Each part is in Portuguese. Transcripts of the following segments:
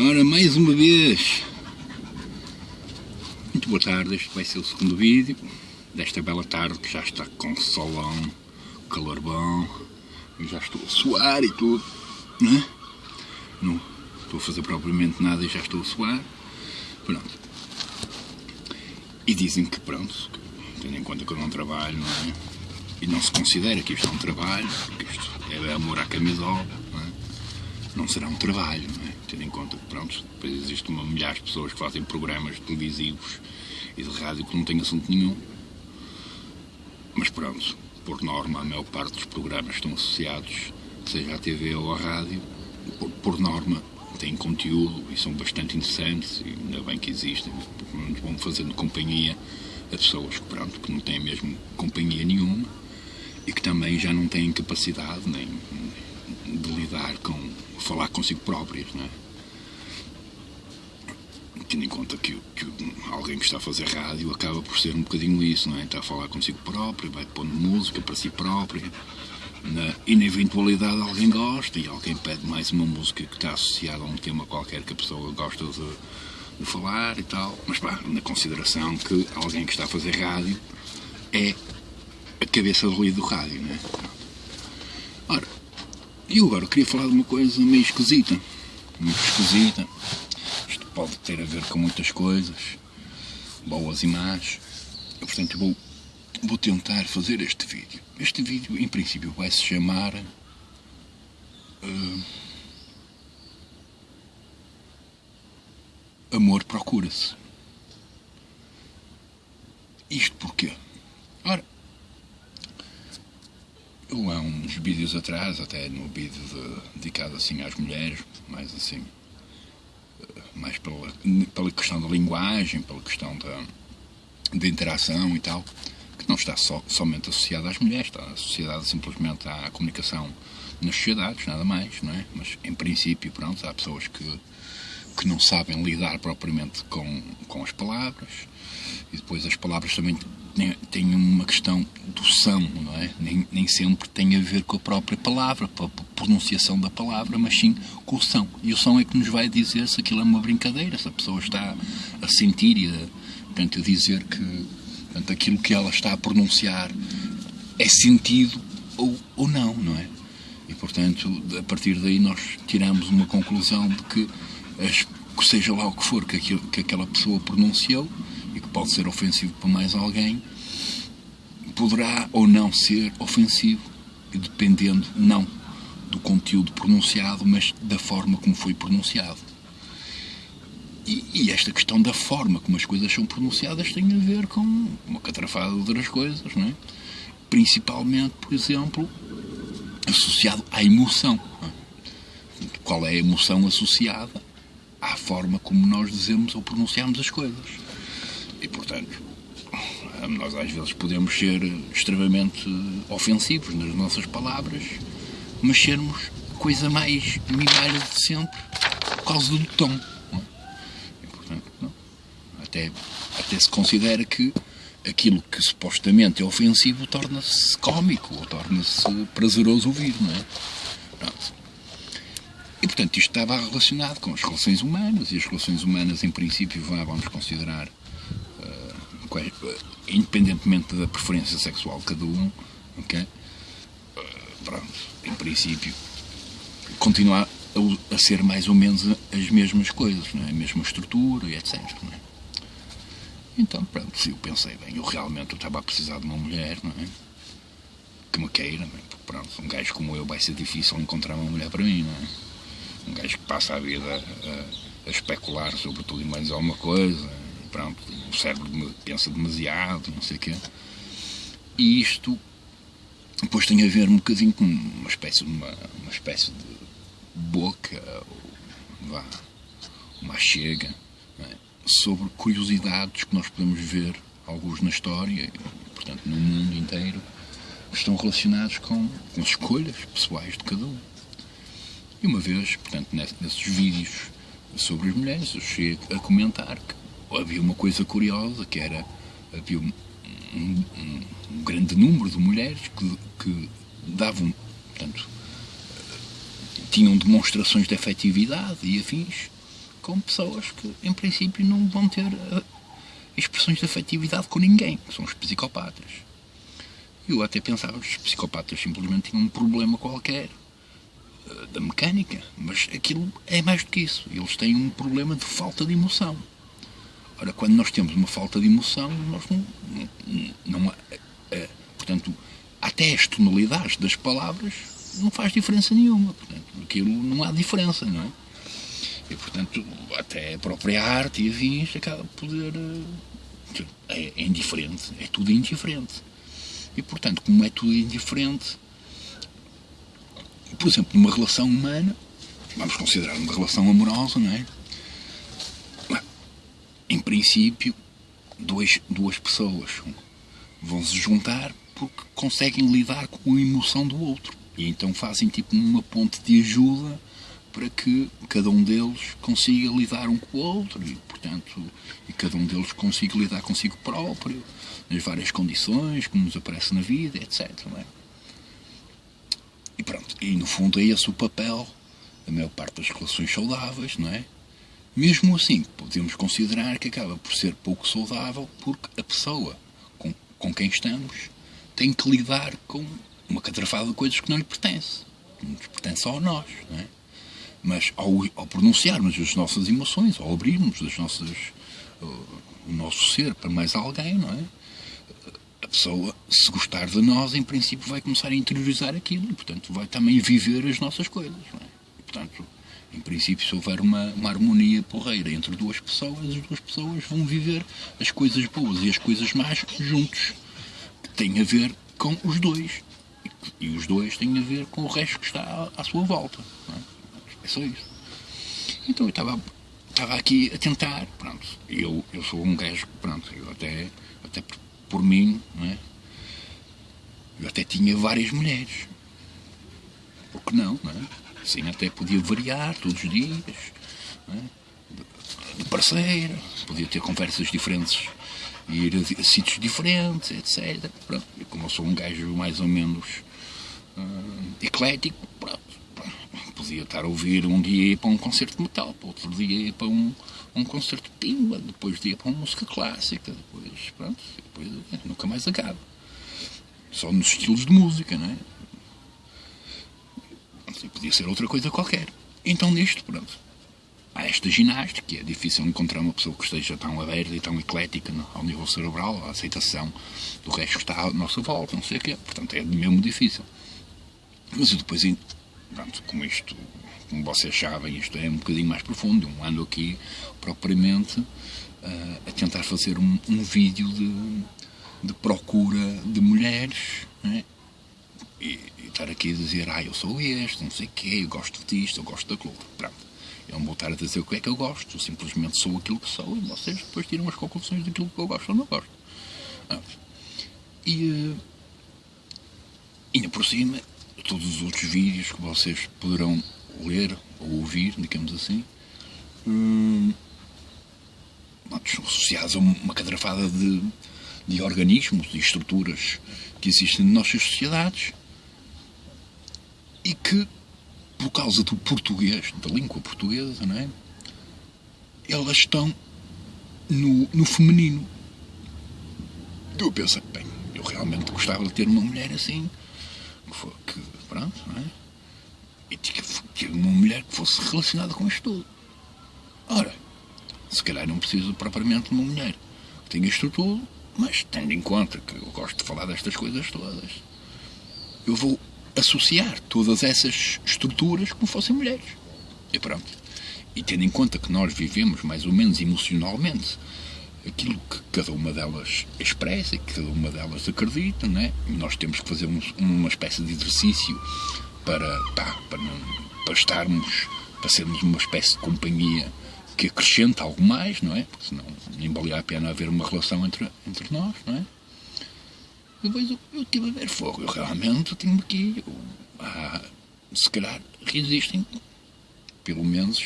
Ora, mais uma vez. Muito boa tarde, este vai ser o segundo vídeo desta bela tarde que já está com solão, calor bom, eu já estou a suar e tudo, né? Não estou a fazer propriamente nada e já estou a suar. Pronto. E dizem que pronto, tendo em conta que eu não trabalho, não é? E não se considera que isto é um trabalho, porque isto é amor à camisola, não é? Não será um trabalho, é? Tendo em conta que, pronto, depois existe uma milhares de pessoas que fazem programas televisivos e de rádio que não têm assunto nenhum. Mas pronto, por norma, a maior parte dos programas estão associados, seja à TV ou à rádio, por, por norma têm conteúdo e são bastante interessantes e ainda bem que existem, vão fazendo companhia a pessoas que, pronto, que não têm mesmo companhia nenhuma e que também já não têm capacidade nem de lidar com falar consigo próprias, não é? Tendo em conta que, que, alguém que está a fazer rádio acaba por ser um bocadinho isso, não é? Está a falar consigo próprio, vai pondo música para si próprio. Na, e na eventualidade alguém gosta e alguém pede mais uma música que está associada a um tema qualquer que a pessoa gosta de, de falar e tal. Mas pá, na consideração que alguém que está a fazer rádio é a cabeça de ruído do rádio, não é? E eu agora queria falar de uma coisa meio esquisita. Muito esquisita. Isto pode ter a ver com muitas coisas, boas e más. Eu, portanto, vou, vou tentar fazer este vídeo. Este vídeo, em princípio, vai se chamar. Uh, amor procura-se. Isto porquê? Ora, há uns vídeos atrás, até no vídeo de, dedicado assim às mulheres, mais assim, mais pela, pela questão da linguagem, pela questão da, da interação e tal, que não está só, somente associada às mulheres, está associada simplesmente à comunicação nas sociedades, nada mais, não é? Mas em princípio, pronto, há pessoas que, que não sabem lidar propriamente com, com as palavras, e depois as palavras também tem uma questão do som, não é? Nem, nem sempre tem a ver com a própria palavra, com a pronunciação da palavra, mas sim com o som. E o som é que nos vai dizer se aquilo é uma brincadeira, se a pessoa está a sentir e a, portanto, a dizer que portanto, aquilo que ela está a pronunciar é sentido ou, ou não, não é? E, portanto, a partir daí nós tiramos uma conclusão de que, as, seja lá o que for que, aquilo, que aquela pessoa pronunciou, que pode ser ofensivo para mais alguém, poderá ou não ser ofensivo, dependendo não do conteúdo pronunciado, mas da forma como foi pronunciado. E, e, esta questão da forma como as coisas são pronunciadas tem a ver com uma catrafada de outras coisas, não é? Principalmente, por exemplo, associado à emoção. É? Qual é a emoção associada à forma como nós dizemos ou pronunciamos as coisas? E, portanto, nós às vezes podemos ser extremamente ofensivos nas nossas palavras, mas sermos coisa mais mimada de sempre por causa do tom. Não? E, portanto, não. Até, até se considera que aquilo que supostamente é ofensivo torna-se cómico ou torna-se prazeroso ouvir, não é? Pronto. E, portanto, isto estava relacionado com as relações humanas, e as relações humanas, em princípio, vamos considerar independentemente da preferência sexual de cada um, ok? Pronto, em princípio, continuar a, a, ser mais ou menos as mesmas coisas, é? a mesma estrutura e etc. É? Então, pronto, se eu pensei, bem, eu realmente estava a precisar de uma mulher, não é? Que me queira, não é? Porque, pronto, um gajo como eu vai ser difícil encontrar uma mulher para mim, não é? Um gajo que passa a vida a, a especular sobre tudo e mais alguma coisa, pronto, o cérebro pensa demasiado, não sei o quê. E isto depois tem a ver um bocadinho com uma espécie uma, uma espécie de boca, ou vá, uma chega, é? sobre curiosidades que nós podemos ver, alguns na história, portanto no mundo inteiro, que estão relacionados com, com as escolhas pessoais de cada um. E uma vez, portanto, nesses vídeos sobre as mulheres, eu cheguei a comentar que havia uma coisa curiosa que era havia um, um, um grande número de mulheres que, que davam, portanto, tinham demonstrações de afetividade e afins com pessoas que, em princípio, não vão ter uh, expressões de afetividade com ninguém, que são os psicopatas. Eu até pensava que os psicopatas simplesmente tinham um problema qualquer uh, da mecânica, mas aquilo é mais do que isso. Eles têm um problema de falta de emoção. Ora, quando nós temos uma falta de emoção, nós não. não, não é, portanto, até as tonalidades das palavras não faz diferença nenhuma. Portanto, aquilo não há diferença, não é? E, portanto, até a própria arte e afins acaba por poder. Eh, é, é indiferente, é tudo indiferente. E, portanto, como é tudo indiferente, por exemplo, numa relação humana, vamos considerar uma relação amorosa, não é? Em princípio, dois, duas pessoas vão se juntar porque conseguem lidar com a emoção do outro. E então fazem tipo uma ponte de ajuda para que cada um deles consiga lidar um com o outro e, portanto, e cada um deles consiga lidar consigo próprio, nas várias condições que nos aparece na vida, etc. É? E pronto, e no fundo é esse o papel da maior parte das relações saudáveis, não é? Mesmo assim, podemos considerar que acaba por ser pouco saudável porque a pessoa com, com quem estamos tem que lidar com uma catrafada de coisas que não lhe pertence. Não nos pertence só a nós, não é? Mas ao, ao pronunciarmos as nossas emoções, ao abrirmos as nossas, uh, o nosso ser para mais alguém, não é? A pessoa, se gostar de nós, em princípio vai começar a interiorizar aquilo e, portanto, vai também viver as nossas coisas, não é? Portanto, em princípio, se houver uma, uma harmonia porreira entre duas pessoas, as duas pessoas vão viver as coisas boas e as coisas más juntos, que têm a ver com os dois. E, e os dois têm a ver com o resto que está à, à sua volta. É? É só isso. Então eu estava, estava aqui a tentar, pronto. Eu, eu sou um gajo, pronto, eu até, até por, por mim, é? Eu até tinha várias mulheres. Por que não, não é? Assim até podia variar todos os dias, é? de parceira, podia ter conversas diferentes ir a, sítios diferentes, etc. Pronto. Como eu sou um gajo mais ou menos uh, eclético, pronto, podia estar a ouvir um dia para um concerto de metal, para outro dia para um, um concerto de pimba, depois dia para uma música clássica, depois, pronto, depois nunca mais acaba. Só nos estilos de música, não é? Podia ser outra coisa qualquer. Então nisto, pronto, há esta ginástica, é difícil encontrar uma pessoa que esteja tão aberta e tão eclética ao nível cerebral, a aceitação do resto que está à nossa volta, não sei o quê. Portanto, é mesmo difícil. Mas depois pronto, como isto, como vocês sabem, isto é um bocadinho mais profundo. Eu ando aqui propriamente uh, a tentar fazer um, um vídeo de, de, procura de mulheres né? E, e, estar aqui a dizer, ah, eu sou este, não sei o quê, eu gosto disto, eu gosto daquilo. Pronto. Eu não vou estar a dizer o que é que eu gosto, eu simplesmente sou aquilo que sou e vocês depois tiram as conclusões daquilo que eu gosto ou não gosto. Ah, e uh, ainda por cima, todos os outros vídeos que vocês poderão ler ou ouvir, digamos assim, hum, associados a uma cadrafada de, de organismos e estruturas que existem nas nossas sociedades e que, por causa do português, da língua portuguesa, não é? elas estão no, no feminino. Eu penso, bem, eu realmente gostava de ter uma mulher assim, que, que Pronto, não é? E tinha uma mulher que fosse relacionada com isto tudo. Ora, se calhar não preciso propriamente de uma mulher que tenha isto tudo, mas tendo em conta que eu gosto de falar destas coisas todas, eu vou associar todas essas estruturas como fossem mulheres. E pronto. E tendo em conta que nós vivemos mais ou menos emocionalmente aquilo que cada uma delas expressa e que cada uma delas acredita, né? E nós temos que fazer um, uma espécie de exercício para, pá, para, não, para estarmos, para sermos uma espécie de companhia que acrescenta algo mais, não é? Porque senão nem valia a pena haver uma relação entre, entre nós, não é? Depois eu, eu tive a ver fogo, eu realmente tenho aqui, eu, ah, se calhar resistem, pelo menos,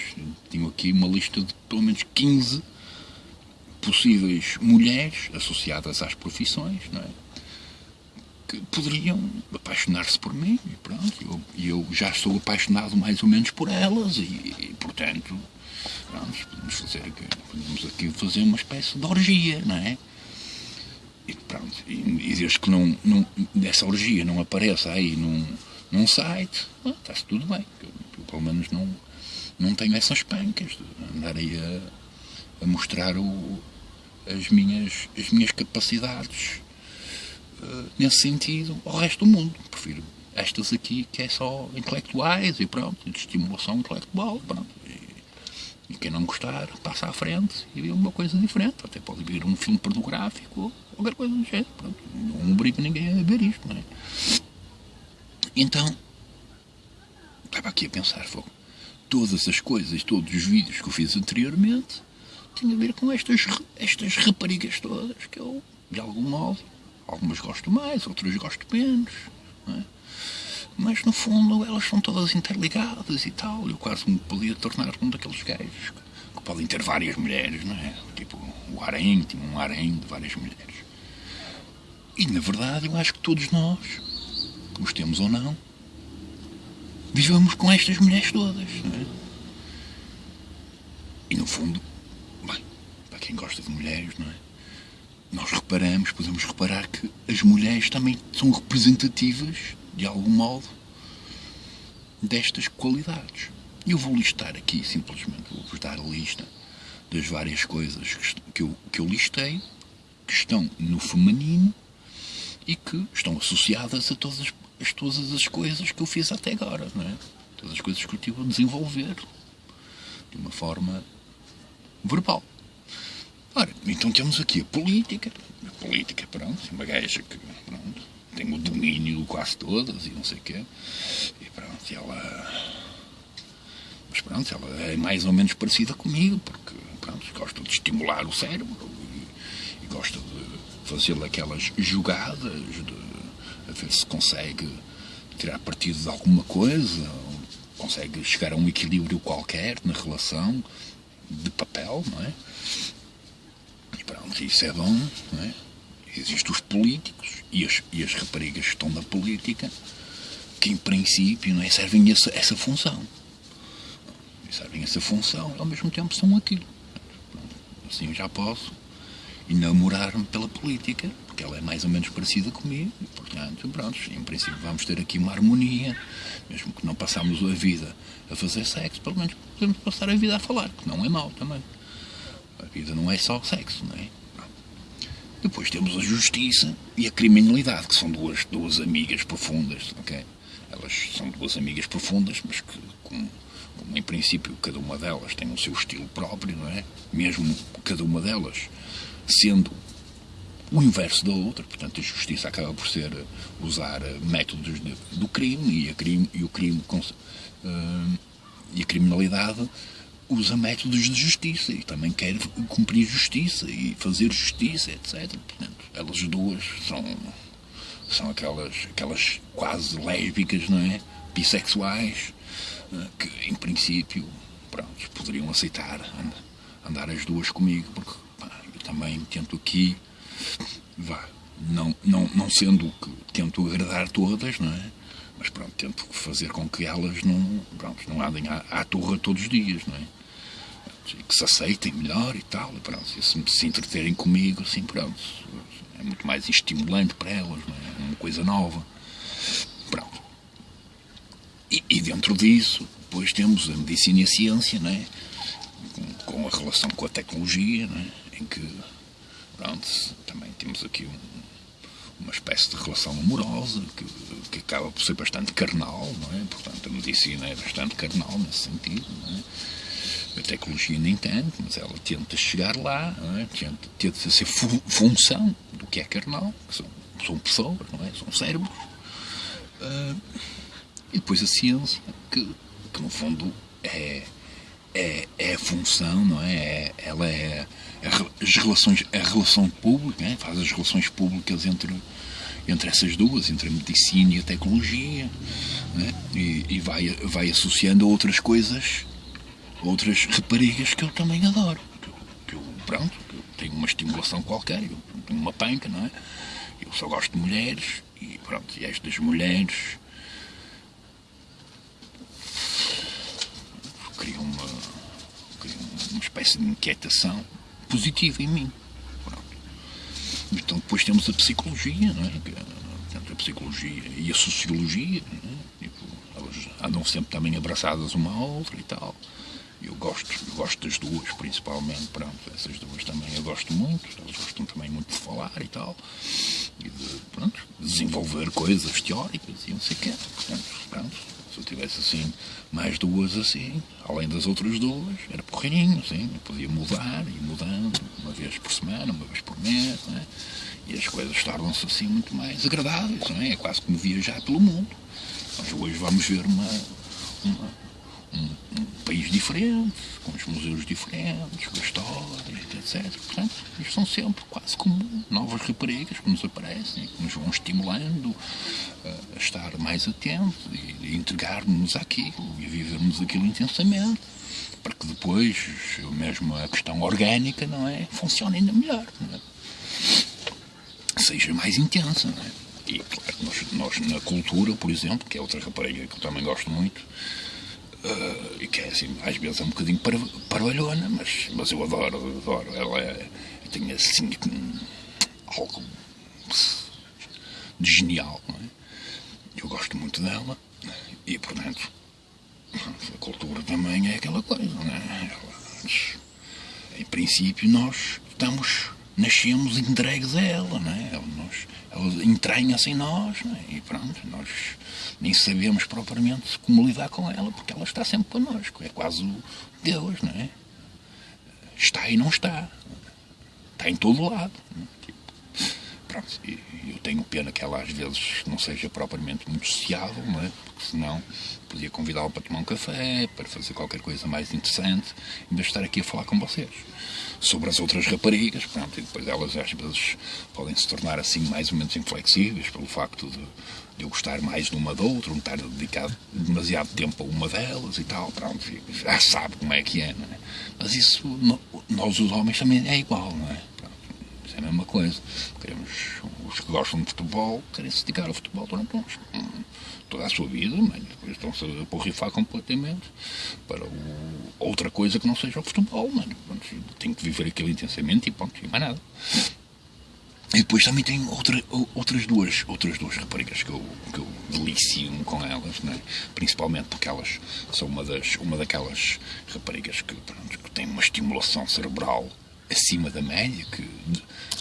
tenho aqui uma lista de pelo menos 15 possíveis mulheres associadas às profissões, não é? Que poderiam apaixonar-se por mim, e pronto, eu, eu já estou apaixonado mais ou menos por elas, e, e portanto, pronto, podemos fazer aqui, podemos aqui fazer uma espécie de orgia, não é? E pronto, e, e desde que não, não, essa orgia não apareça aí num, num site, ah, está-se tudo bem. Eu, eu, pelo menos não, não tenho essas pancas de andar aí a, a mostrar o, as, minhas, as minhas capacidades uh, nesse sentido ao resto do mundo. Prefiro estas aqui que é só intelectuais e pronto, de estimulação intelectual, pronto. E, quem não gostar, passa à frente e vê uma coisa diferente. Até pode ver um filme pornográfico ou qualquer coisa do género. Pronto. Não obrigo ninguém a ver isto, não é? Então, estava aqui a pensar, fogo. Todas as coisas, todos os vídeos que eu fiz anteriormente tinham a ver com estas, estas raparigas todas que eu, de algum modo, algumas gosto mais, outras gosto menos. É? Mas no fundo elas são todas interligadas e tal. Eu quase me podia tornar um daqueles gajos que podem ter várias mulheres, não é? Tipo o harém, tinha um harém de várias mulheres. E na verdade eu acho que todos nós, gostemos ou não, vivemos com estas mulheres todas. Não é? E no fundo, bem, para quem gosta de mulheres, não é? Nós reparamos, podemos reparar que as mulheres também são representativas, de algum modo, destas qualidades. Eu vou listar aqui, simplesmente, vou-vos dar a lista das várias coisas que eu, que eu listei, que estão no feminino e que estão associadas a todas as as, todas as coisas que eu fiz até agora, não é? Todas as coisas que eu tive a desenvolver de uma forma verbal. Ora, então temos aqui a política. A política, pronto, uma gaja que pronto, tem o domínio quase todas e não sei o quê. E pronto, ela. Mas pronto, ela é mais ou menos parecida comigo, porque pronto, gosta de estimular o cérebro e, e gosta de fazer aquelas jogadas de a ver se consegue tirar partido de alguma coisa, consegue chegar a um equilíbrio qualquer na relação de papel, não é? E pronto, isso é bom, não é? Existem os políticos e as, e as raparigas que estão na política que, em princípio, não é, servem essa, essa função. Servem essa função e, ao mesmo tempo, são aquilo. Assim eu já posso enamorar-me pela política porque ela é mais ou menos parecida comigo, e, portanto, pronto, em princípio vamos ter aqui uma harmonia, mesmo que não passamos a vida a fazer sexo, pelo menos podemos passar a vida a falar, que não é mau também. A vida não é só sexo, não é? Depois temos a justiça e a criminalidade, que são duas, duas amigas profundas, ok? Elas são duas amigas profundas, mas que, como, como em princípio cada uma delas tem o seu estilo próprio, não é? Mesmo cada uma delas sendo o inverso da outra. Portanto, a justiça acaba por ser eh, usar eh, métodos de, do crime e, crime, e o crime uh, e a criminalidade usa métodos de justiça e também quer cumprir justiça e fazer justiça, etc. Portanto, elas duas são, são aquelas, aquelas quase lésbicas, não é? Bissexuais, uh, que em princípio pronto, poderiam aceitar andar as duas comigo, porque pá, eu também tento aqui vá, não, não, não sendo que tento agradar todas, não é? Mas pronto, tento fazer com que elas não, pronto, não andem à, à torre todos os dias, não é? Que se aceitem melhor e tal, e pronto, se, se entreterem comigo, assim, pronto, é muito mais estimulante para elas, é? é uma coisa nova. Pronto. E, e, dentro disso, depois temos a medicina e a ciência, não é? Com, com a relação com a tecnologia, não é? Em que Pronto, também temos aqui um, uma espécie de relação amorosa que, que acaba por ser bastante carnal, não é? Portanto, a medicina é bastante carnal nesse sentido, não é? A tecnologia nem tanto, mas ela tenta chegar lá, é? tenta, tenta ser fu função do que é carnal, que são, são pessoas, não é? São cérebros. Uh, e depois a ciência, que, que no fundo é, é, é a função, não é? é ela é as relações, a relação pública, né? faz as relações públicas entre, entre essas duas, entre a medicina e a tecnologia, né? e, e, vai, vai associando a outras coisas, outras raparigas que eu também adoro. Que eu, pronto, que eu tenho uma estimulação qualquer, eu tenho uma panca, não é? Eu só gosto de mulheres, e pronto, e estas mulheres criam uma cria uma espécie de inquietação positiva em mim. Pronto. Então depois temos a psicologia, não é? A psicologia e a sociologia, é? tipo, elas andam sempre também abraçadas uma à outra e tal. Eu gosto, eu gosto das duas, principalmente, pronto, essas duas também eu gosto muito, elas gostam também muito de falar e tal, e de, pronto, desenvolver coisas teóricas e não sei o quê, portanto, pronto, se eu tivesse assim mais duas assim, além das outras duas, era porreirinho, assim, eu podia mudar e mudando, uma vez por semana, uma vez por mês, é? e as coisas tornam-se assim muito mais agradáveis, não é? É quase como viajar pelo mundo. Nós hoje vamos ver uma, uma um, um, país diferente, com os museus diferentes, com a história, etc. Portanto, isto são sempre quase como novas raparigas que nos aparecem, que nos vão estimulando a estar mais atentos e a entregar-nos àquilo e a vivermos aquilo intensamente para que depois, mesmo a questão orgânica, não é? Funcione ainda melhor, é? Seja mais intensa, não é? E, claro, nós, nós, na cultura, por exemplo, que é outra rapariga que eu também gosto muito, uh, e que é assim, às vezes é um bocadinho parvalhona, mas, mas eu adoro, adoro. Ela é, tem assim algo de genial, não é? Eu gosto muito dela e, portanto, a cultura também é aquela coisa, não é? Ela, em princípio, nós estamos, nascemos entregues a ela, não é? Ela, nós, ela entranha-se em nós, não é? E pronto, nós nem sabemos propriamente como lidar com ela, porque ela está sempre connosco. É quase o Deus, não é? Está e não está. Está em todo lado. Tipo, pronto, eu tenho pena que ela às vezes não seja propriamente muito sociável, não é? Porque senão podia convidá-la para tomar um café, para fazer qualquer coisa mais interessante, em vez de estar aqui a falar com vocês sobre as outras raparigas, pronto, e depois elas às vezes podem se tornar assim mais ou menos inflexíveis pelo facto de, de eu gostar mais de uma da outra, não estar dedicado demasiado tempo a uma delas e tal, pronto, já sabe como é que é, não é? Mas isso, nós os homens também é igual, não é? Pronto, é a mesma coisa. Queremos, os que gostam de futebol, querem se dedicar ao futebol durante uns, toda a sua vida, mas depois estão-se a porrifar completamente para o, outra coisa que não seja o futebol, mano. Tem que viver aquilo intensamente e ponto, e mais nada. E depois também tem outra, outras duas outras duas raparigas que eu, que eu delicio com elas, né? principalmente porque elas são uma, das, uma daquelas raparigas que, pronto, que têm uma estimulação cerebral acima da média, que,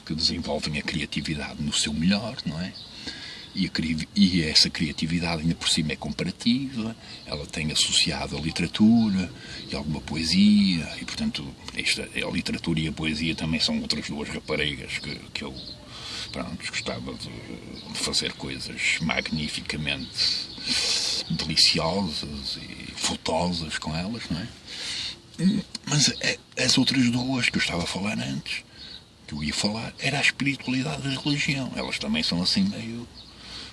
que desenvolvem a criatividade no seu melhor, não é? e, a, e essa criatividade ainda por cima é comparativa, ela tem associado a literatura e alguma poesia, e portanto esta, a literatura e a poesia também são outras duas raparigas que, que eu pronto, gostava de, fazer coisas magnificamente deliciosas e fotosas com elas, não é? Mas é, as outras duas que eu estava a falar antes, que eu ia falar, era a espiritualidade e a religião. Elas também são assim meio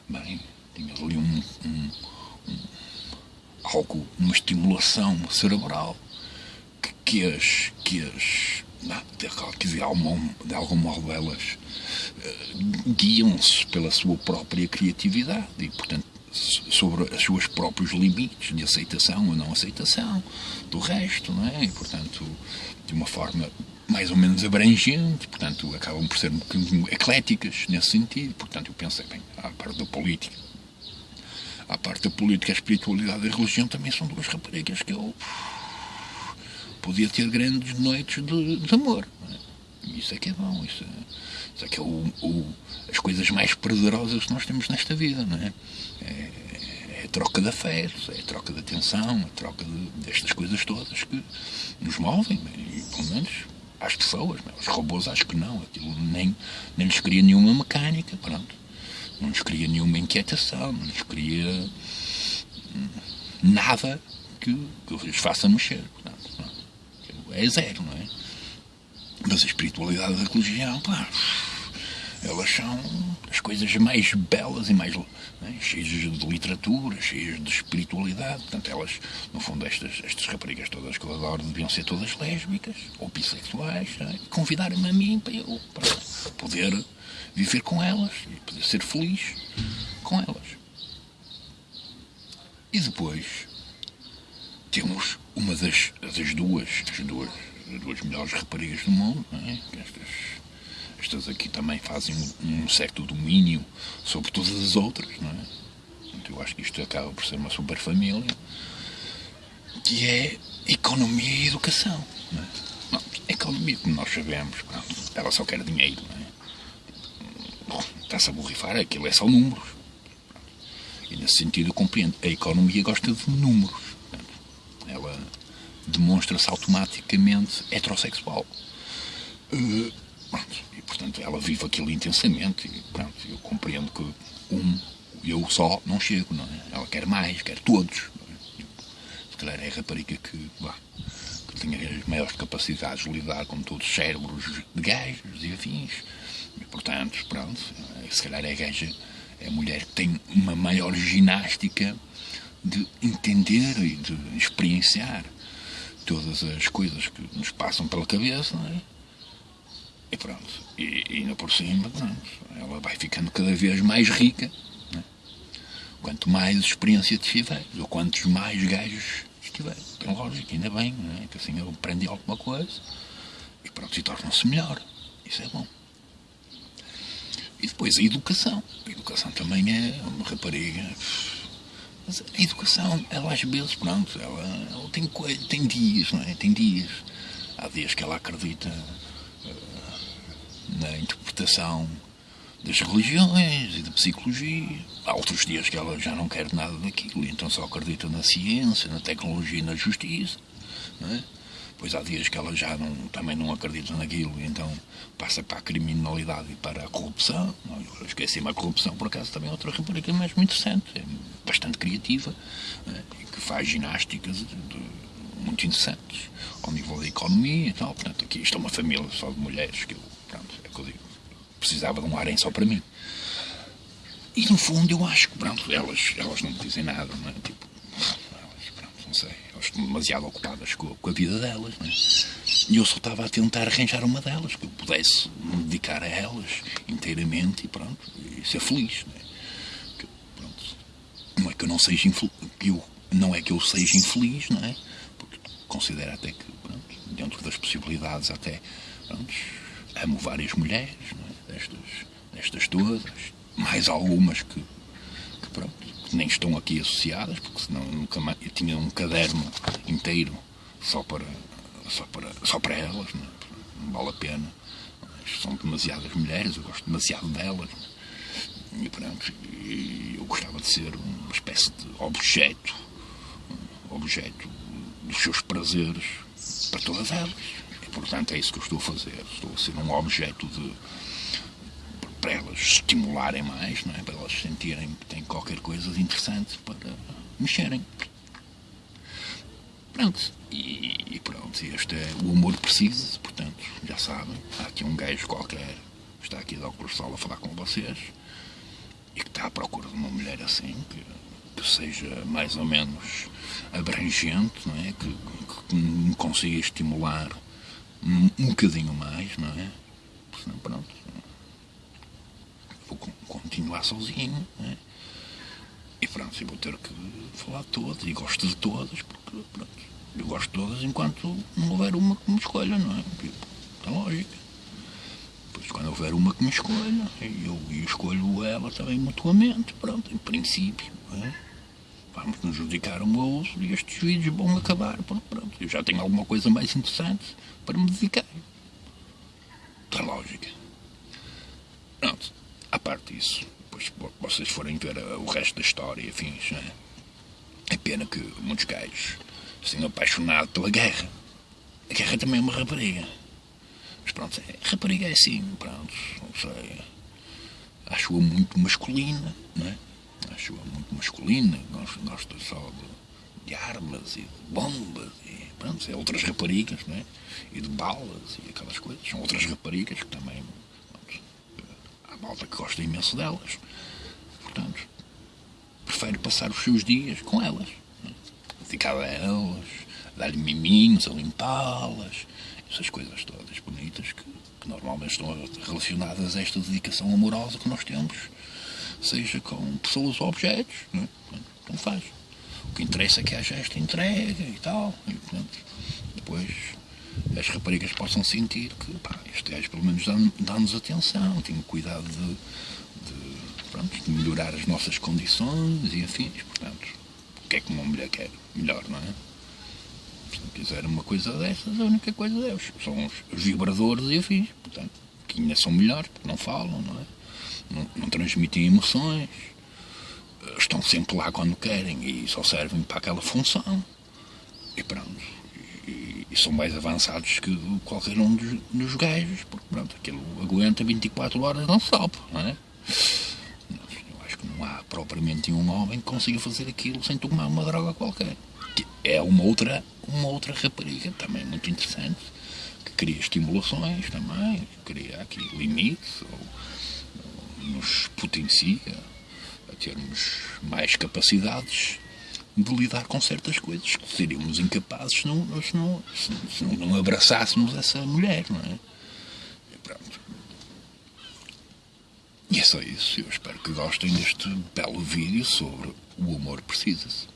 bem, tinha ali um, um, um, algo, uma estimulação cerebral que, que as, que as que de algum, de algum modo elas uh, guiam-se pela sua própria criatividade e, portanto, sobre os seus próprios limites de aceitação ou não aceitação do resto, não é? E, portanto, de uma forma mais ou menos abrangente, portanto, acabam por ser um bocadinho ecléticas nesse sentido. Portanto, eu pensei, bem, à parte da política, à parte da política, a espiritualidade e a religião também são duas raparigas que eu podia ter grandes noites de, de amor. É? Isso é que é bom, isso é, isso é que é o, o, as coisas mais prazerosas que nós temos nesta vida, não é? é? é a troca de afetos, é a troca de atenção, a troca de, destas coisas todas que nos movem, e pelo menos às pessoas. Os robôs acho que não. Aquilo nem, nem lhes cria nenhuma mecânica, pronto. Não lhes cria nenhuma inquietação, não lhes cria hum, nada que, que os faça mexer. Portanto, pronto. É zero, não é? Mas a espiritualidade da religião, pá, elas são as coisas mais belas e mais né, cheias de literatura, cheias de espiritualidade. Portanto, elas, no fundo, estas, estas raparigas todas que eu adoro deviam ser todas lésbicas ou bissexuais né, e convidarem-me a mim para eu para poder viver com elas e poder ser feliz com elas. E depois temos uma das, das duas, as duas, as duas melhores raparigas do mundo, é? Estas, estas aqui também fazem um, um certo domínio sobre todas as outras, não é? Eu acho que isto acaba por ser uma super família, que é economia e educação. Não é? Não, economia, como nós sabemos, pronto, ela só quer dinheiro, não é? Está-se a borrifar, aquilo é só números. E nesse sentido eu compreendo. A economia gosta de números. Demonstra-se automaticamente heterossexual. Uh, e portanto ela vive aquilo intensamente e pronto, eu compreendo que um, eu só não chego, não é? Ela quer mais, quer todos. É? Se calhar é a rapariga que, bah, que as maiores capacidades de lidar com todos os cérebros de gajos e afins. E portanto, pronto, se calhar é a gaja é a mulher que tem uma maior ginástica de entender e de experienciar todas as coisas que nos passam pela cabeça, não é? E pronto, e, ainda por cima, pronto, ela vai ficando cada vez mais rica, é? quanto mais experiência tiver, ou quantos mais gajos estiver. Tem lógico, ainda bem, não é? que assim eu aprendi alguma coisa e pronto, e torna-se melhor. Isso é bom. E depois a educação. A educação também é uma rapariga. Mas a educação, ela às vezes, pronto, ela, ela tem, tem dias, não é? Tem dias. Há dias que ela acredita uh, na interpretação das religiões e da psicologia. Há outros dias que ela já não quer nada daquilo, então só acredita na ciência, na tecnologia e na justiça. Não é? Pois há dias que ela já não, também não acredita naquilo, então passa para a criminalidade e para a corrupção. Eu esqueci-me a corrupção, por acaso, também é outra rapariga mesmo interessante, é bastante criativa é, e que faz ginásticas de, de, muito interessantes ao nível da economia e tal. Portanto, aqui isto é uma família só de mulheres que eu, pronto, é que eu digo, precisava de um harém só para mim. E no fundo eu acho que, pronto, elas, elas não me dizem nada, não é? Tipo, não sei, elas estão demasiado ocupadas com, com a vida delas, não é? E eu só estava a tentar arranjar uma delas, que eu pudesse me dedicar a elas inteiramente e pronto, e ser feliz, não é? Que, pronto, não é que eu não seja infeliz, que eu, não é que eu seja infeliz, não é? Porque considero até que, pronto, dentro das possibilidades até, pronto, amo várias mulheres, é? destas, destas todas, mais algumas que, que pronto, nem estão aqui associadas, porque senão nunca mais, eu tinha um caderno inteiro só para, só para, só para elas, não, é? não vale a pena. São demasiadas mulheres, eu gosto demasiado delas. E pronto, eu gostava de ser uma espécie de objeto, objeto dos seus prazeres para todas elas. E portanto é isso que eu estou a fazer. Estou a ser um objeto de para elas estimularem mais, não é? para elas sentirem que têm qualquer coisa de interessante para mexerem. Pronto. E, e pronto, este é o amor preciso, portanto, já sabem, há aqui um gajo qualquer que está aqui óculos sol a falar com vocês e que está à procura de uma mulher assim, que, que seja mais ou menos abrangente, não é? Que, que, que me consiga estimular um, um bocadinho mais, não é? Senão, pronto, vou continuar sozinho. Né? E pronto, vou ter que falar de todas e gosto de todas, porque pronto, eu gosto de todas enquanto não houver uma que me escolha, não é? É lógico. Depois quando houver uma que me escolha, eu, eu escolho ela também mutuamente, pronto, em princípio. É? Vamos nos dedicar um ao outro e estes vídeos vão acabar, pronto, pronto. Eu já tenho alguma coisa mais interessante para me dedicar. Está lógica. Pronto à parte disso, depois vocês forem ver da história e afins, né? é pena que muitos gajos estejam apaixonados pela guerra. A guerra também é uma rapariga. Mas pronto, a rapariga é assim, pronto, não sei. Acho-a muito masculina, não é? Acho-a muito masculina, gosta, gosta só de, de, armas e de bombas e pronto, é outras raparigas, não é? E de balas e aquelas coisas. São outras raparigas que também malta que gosta imenso delas. Prefere passar os seus dias com elas. Dedicado a elas, dar-lhe miminhos, a limpá-las, essas coisas todas bonitas que, que, normalmente estão relacionadas a esta dedicação amorosa que nós temos, seja com pessoas ou objetos. Não, é? não faz. O que interessa é que haja esta entrega e tal. E, portanto, depois as raparigas possam sentir que pá, este gajo pelo menos dá-nos atenção, tem cuidado de, pronto, de melhorar as nossas condições e afins. Portanto, o que é que uma mulher quer? Melhor, não é? Se não quiser uma coisa dessas, a única coisa deles são os, vibradores e afins. Portanto, que ainda são melhores, porque não falam, não é? Não, não transmitem emoções, estão sempre lá quando querem e só servem para aquela função. E pronto. E, e são mais avançados que qualquer um dos, dos gajos, porque pronto, aquilo aguenta 24 horas não stop, não é? Eu acho que não há propriamente um homem que consiga fazer aquilo sem tomar uma droga qualquer. Que é uma outra, uma outra rapariga também muito interessante, que cria estimulações também, cria aqui limites, ou, ou nos potencia a termos mais capacidades de lidar com certas coisas que seríamos incapazes se não, se não, se não, não abraçássemos essa mulher, não é? E pronto. E é só isso. Eu espero que gostem deste belo vídeo sobre o amor precisa-se.